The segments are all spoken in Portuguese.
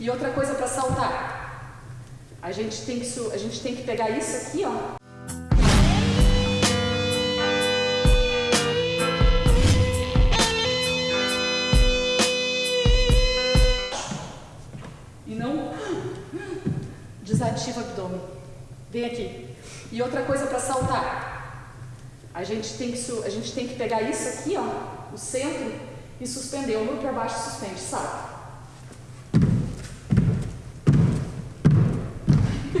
E outra coisa para saltar. A gente tem que a gente tem que pegar isso aqui, ó. E não desativa o abdômen. Vem aqui. E outra coisa para saltar. A gente tem que a gente tem que pegar isso aqui, ó, o centro e suspender, ombro para baixo, suspende, salta.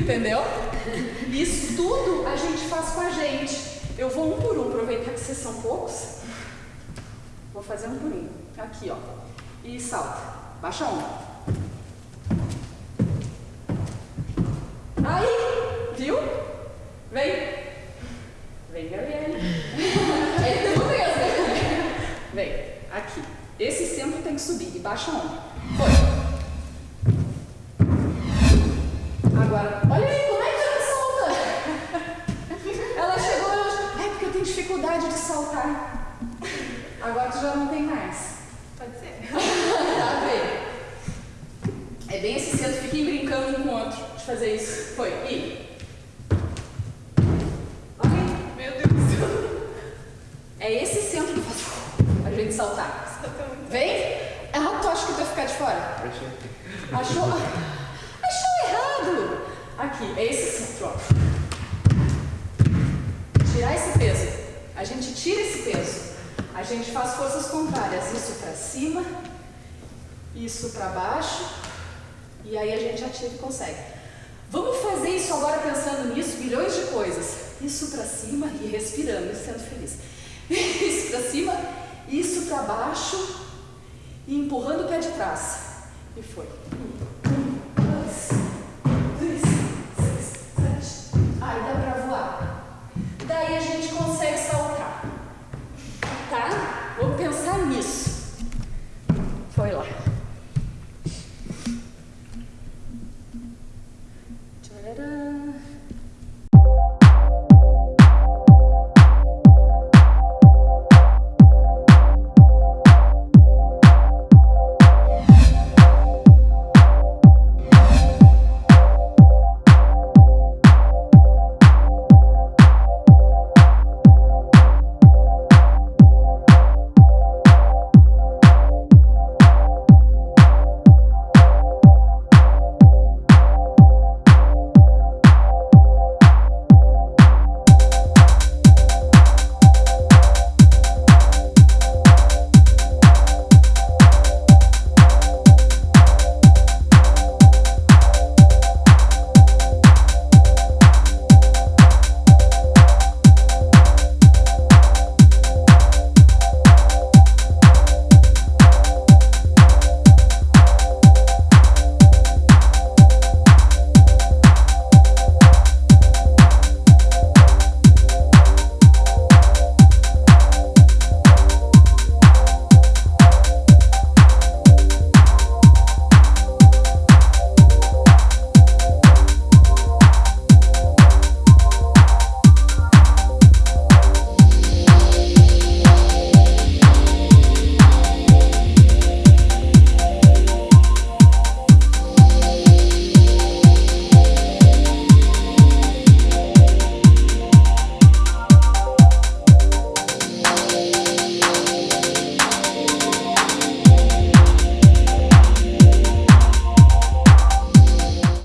Entendeu? Isso tudo a gente faz com a gente. Eu vou um por um, aproveitar que vocês são poucos. Vou fazer um por um. Aqui, ó. E salta. Baixa a ombro. Aí, viu? Vem. Vem, Gabriele. É tu mesmo. Vem, aqui. Esse centro tem que subir e baixa a ombro. Foi. Agora, dificuldade de saltar. Agora tu já não tem mais. Pode ser. Tá vendo? É bem esse centro, fiquem brincando um com o outro de fazer isso. Foi, e. Ok? Meu Deus do céu. É esse centro que faz a gente saltar. Vem? Ah, tu acha que tu vai ficar de fora? Achou? Achou errado! Aqui, é esse centro, ó. Tirar esse peso. A gente tira esse peso. A gente faz forças contrárias. Isso pra cima, isso pra baixo. E aí a gente ativa e consegue. Vamos fazer isso agora pensando nisso, milhões de coisas. Isso pra cima e respirando e sendo feliz. Isso pra cima, isso pra baixo e empurrando o pé de trás. E foi. da da da